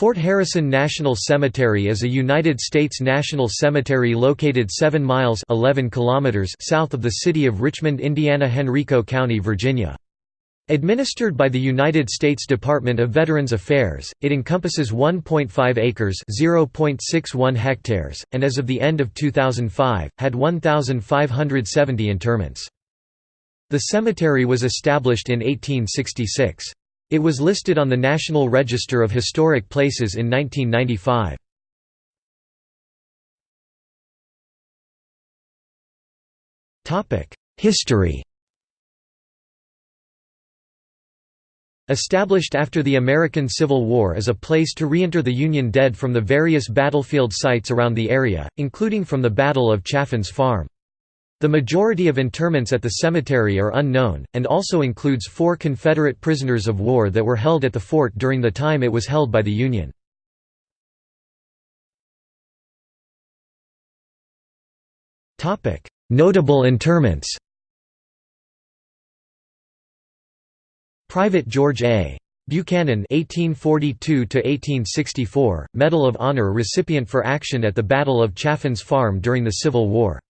Fort Harrison National Cemetery is a United States national cemetery located 7 miles 11 kilometers south of the city of Richmond, Indiana Henrico County, Virginia. Administered by the United States Department of Veterans Affairs, it encompasses 1.5 acres (0.61 hectares) and as of the end of 2005, had 1,570 interments. The cemetery was established in 1866. It was listed on the National Register of Historic Places in 1995. History Established after the American Civil War as a place to re-inter the Union dead from the various battlefield sites around the area, including from the Battle of Chaffin's Farm. The majority of interments at the cemetery are unknown, and also includes four Confederate prisoners of war that were held at the fort during the time it was held by the Union. Notable interments Private George A. Buchanan (1842–1864), Medal of Honor recipient for action at the Battle of Chaffin's Farm during the Civil War.